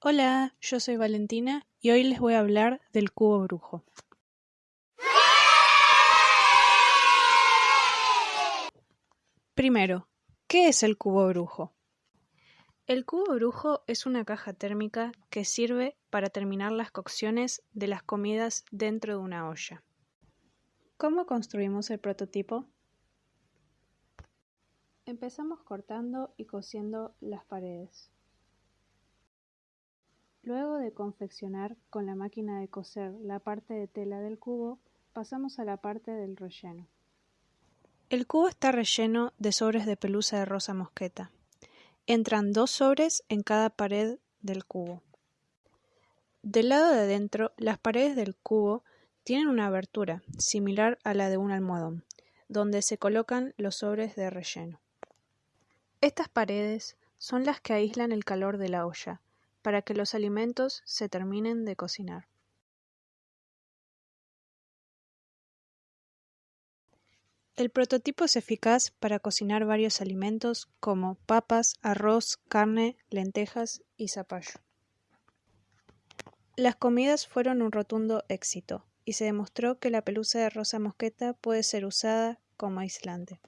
Hola, yo soy Valentina y hoy les voy a hablar del cubo brujo. Primero, ¿qué es el cubo brujo? El cubo brujo es una caja térmica que sirve para terminar las cocciones de las comidas dentro de una olla. ¿Cómo construimos el prototipo? Empezamos cortando y cosiendo las paredes. Luego de confeccionar con la máquina de coser la parte de tela del cubo, pasamos a la parte del relleno. El cubo está relleno de sobres de pelusa de rosa mosqueta. Entran dos sobres en cada pared del cubo. Del lado de adentro, las paredes del cubo tienen una abertura, similar a la de un almohadón, donde se colocan los sobres de relleno. Estas paredes son las que aíslan el calor de la olla, para que los alimentos se terminen de cocinar. El prototipo es eficaz para cocinar varios alimentos como papas, arroz, carne, lentejas y zapallo. Las comidas fueron un rotundo éxito y se demostró que la pelusa de rosa mosqueta puede ser usada como aislante.